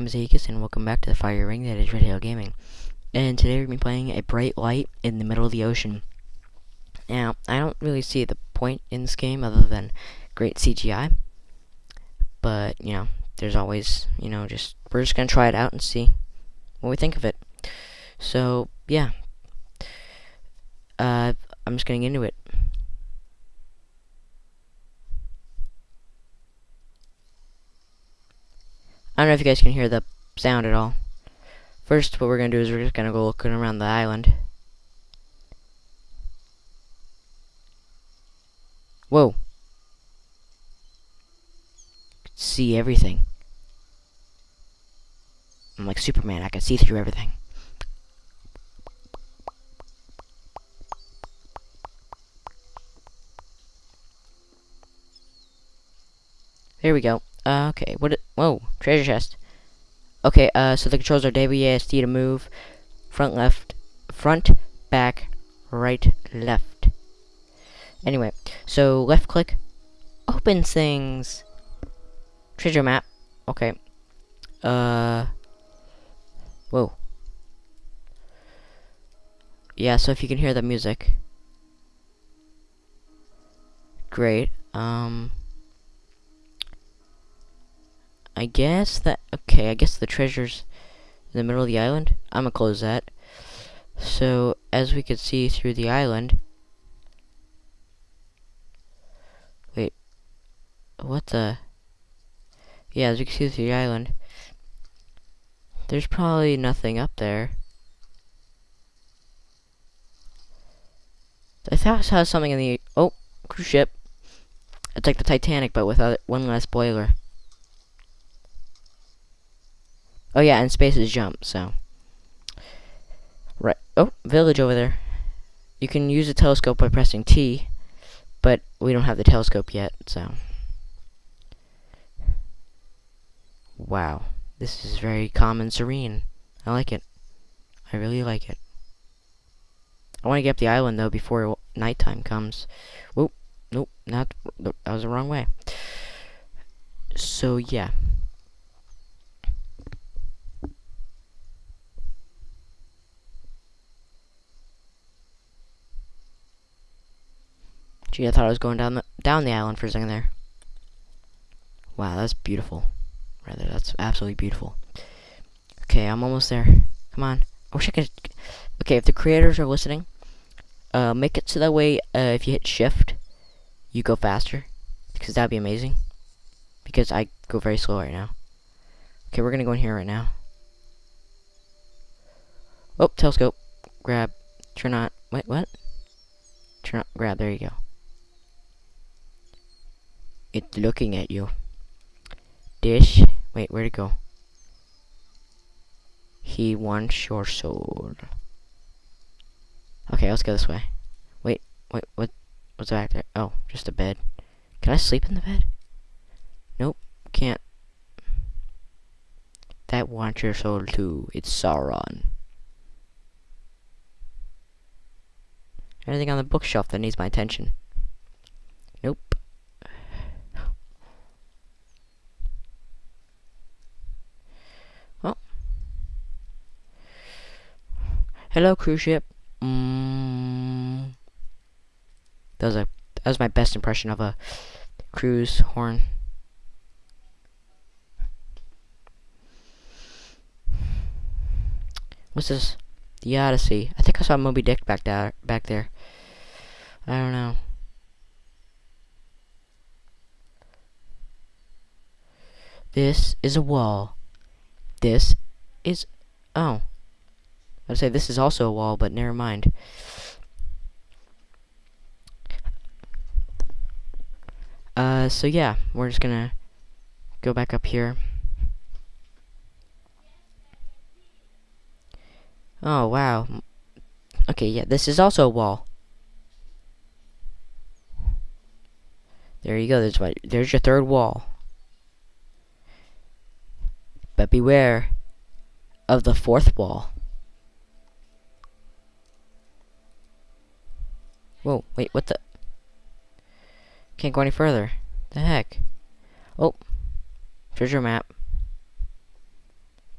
am Zekas, and welcome back to the fire ring that is Red Hill Gaming. And today we're going to be playing a bright light in the middle of the ocean. Now, I don't really see the point in this game other than great CGI. But, you know, there's always, you know, just, we're just going to try it out and see what we think of it. So, yeah. Uh, I'm just getting into it. I don't know if you guys can hear the sound at all. First, what we're going to do is we're just going to go looking around the island. Whoa. See everything. I'm like Superman, I can see through everything. There we go. Uh, okay, what? Whoa, treasure chest. Okay, uh, so the controls are WASD to move, front left, front, back, right, left. Anyway, so left click, open things. Treasure map. Okay. Uh. Whoa. Yeah, so if you can hear the music. Great. Um. I guess that, okay, I guess the treasure's in the middle of the island. I'm gonna close that. So, as we could see through the island, wait, what the, yeah, as you can see through the island, there's probably nothing up there. I thought I saw something in the, oh, cruise ship. It's like the Titanic, but with one less boiler. Oh yeah, and space is jump, so. Right. Oh, village over there. You can use a telescope by pressing T, but we don't have the telescope yet, so. Wow. This is very calm and serene. I like it. I really like it. I want to get up the island, though, before nighttime comes. Whoop. Nope. Not. That was the wrong way. So, yeah. Gee, I thought I was going down the down the island for a second there. Wow, that's beautiful. Rather, that's absolutely beautiful. Okay, I'm almost there. Come on. I wish I could. Okay, if the creators are listening, uh, make it so that way uh, if you hit shift, you go faster, because that'd be amazing. Because I go very slow right now. Okay, we're gonna go in here right now. Oh, telescope. Grab. Turn on. Wait, what? Turn on. Grab. There you go. It's looking at you. This, Wait, where'd it go? He wants your soul. Okay, let's go this way. Wait, wait, what? What's back there? Oh, just a bed. Can I sleep in the bed? Nope, can't. That wants your soul too. It's Sauron. Anything on the bookshelf that needs my attention? Nope. Hello, cruise ship. Mm. That was a that was my best impression of a cruise horn. What's this? The Odyssey. I think I saw Moby Dick back there. Back there. I don't know. This is a wall. This is... Oh. I'd say this is also a wall, but never mind. Uh, so yeah, we're just gonna go back up here. Oh, wow. Okay, yeah, this is also a wall. There you go, there's, my, there's your third wall. But beware of the fourth wall. Whoa, wait, what the? Can't go any further. The heck? Oh, treasure map.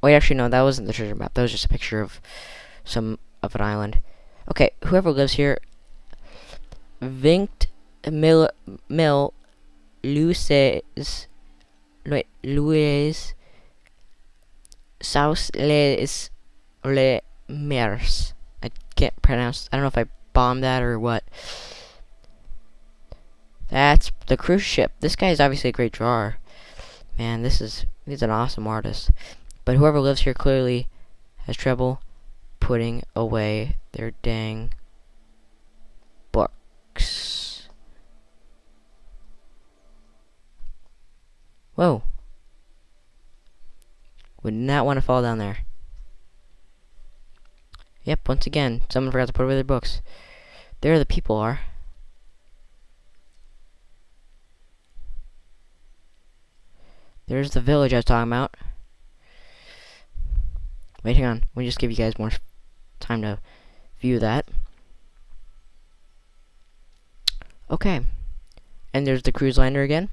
Wait, actually, no, that wasn't the treasure map. That was just a picture of some of an island. Okay, whoever lives here, Vinct Mil Mil Luces Louis South Les Le Mers. I can't pronounce. I don't know if I bombed that or what. That's the cruise ship. This guy is obviously a great drawer. Man, this is he's an awesome artist. But whoever lives here clearly has trouble putting away their dang books. Whoa. Would not want to fall down there. Yep, once again, someone forgot to put away their books. There the people are. There's the village I was talking about. Wait, hang on. Let me just give you guys more time to view that. Okay. And there's the cruise liner again.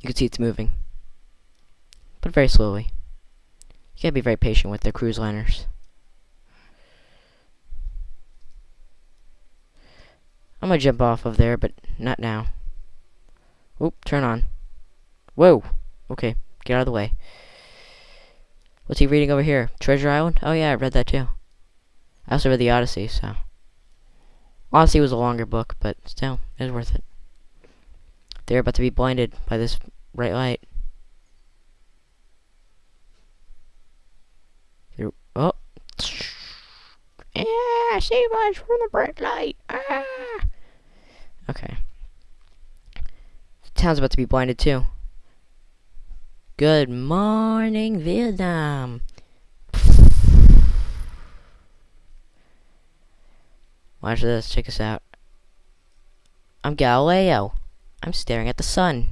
You can see it's moving. But very slowly. You gotta be very patient with the cruise liners. I'm gonna jump off of there, but not now. Oop, turn on. Whoa! Okay, get out of the way. What's he reading over here? Treasure Island? Oh yeah, I read that too. I also read the Odyssey, so. Odyssey was a longer book, but still, it was worth it. They're about to be blinded by this bright light. They're, oh. Yeah, save us from the bright light. Ah. Okay. The town's about to be blinded too. Good morning, Vietnam. Watch this, check this out. I'm Galileo. I'm staring at the sun.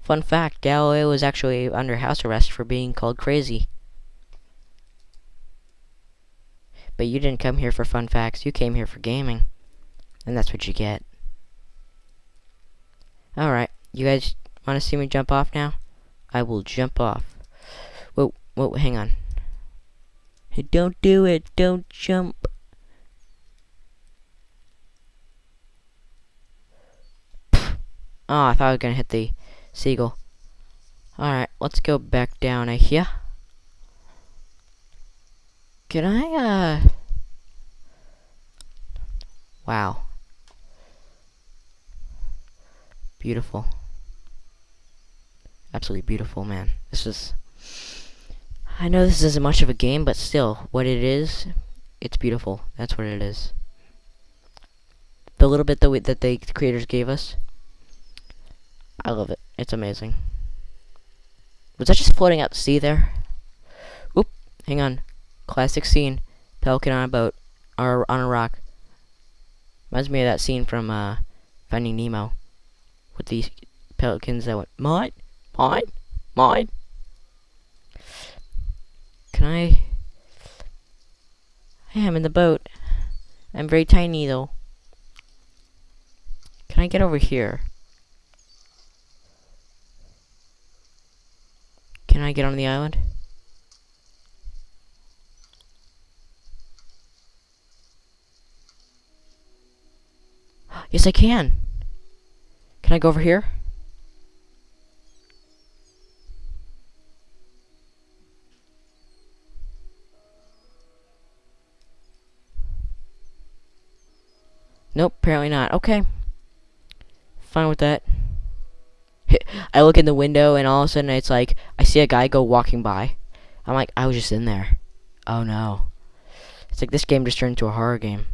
Fun fact, Galileo was actually under house arrest for being called crazy. But you didn't come here for fun facts, you came here for gaming. And that's what you get. Alright, you guys want to see me jump off now? I will jump off. Whoa, whoa, hang on. Hey, don't do it, don't jump. Oh, I thought I was gonna hit the seagull. Alright, let's go back down here. Can I, uh... Wow. Beautiful. Absolutely beautiful, man. This is... I know this isn't much of a game, but still, what it is, it's beautiful. That's what it is. The little bit that, that the creators gave us, I love it. It's amazing. Was that just floating out to sea there? Oop, hang on. Classic scene. Pelican on a boat. Or on a rock. Reminds me of that scene from uh, Finding Nemo. With these pelicans that went, mine, mine, mine. Can I... I am in the boat. I'm very tiny though. Can I get over here? Can I get on the island? Yes, I can. Can I go over here? Nope, apparently not. Okay. Fine with that. I look in the window and all of a sudden it's like I see a guy go walking by. I'm like, I was just in there. Oh no. It's like this game just turned into a horror game.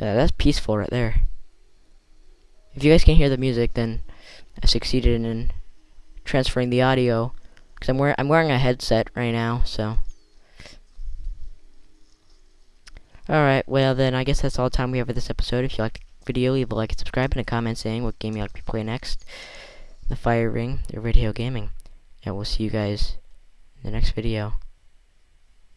Yeah, that's peaceful right there. If you guys can hear the music, then I succeeded in transferring the audio. Cause I'm wearing I'm wearing a headset right now, so. Alright, well then I guess that's all the time we have for this episode. If you liked the video, leave a like and subscribe and a comment saying what game you'd like to play next. The Fire Ring, the Radio Gaming. And we'll see you guys in the next video.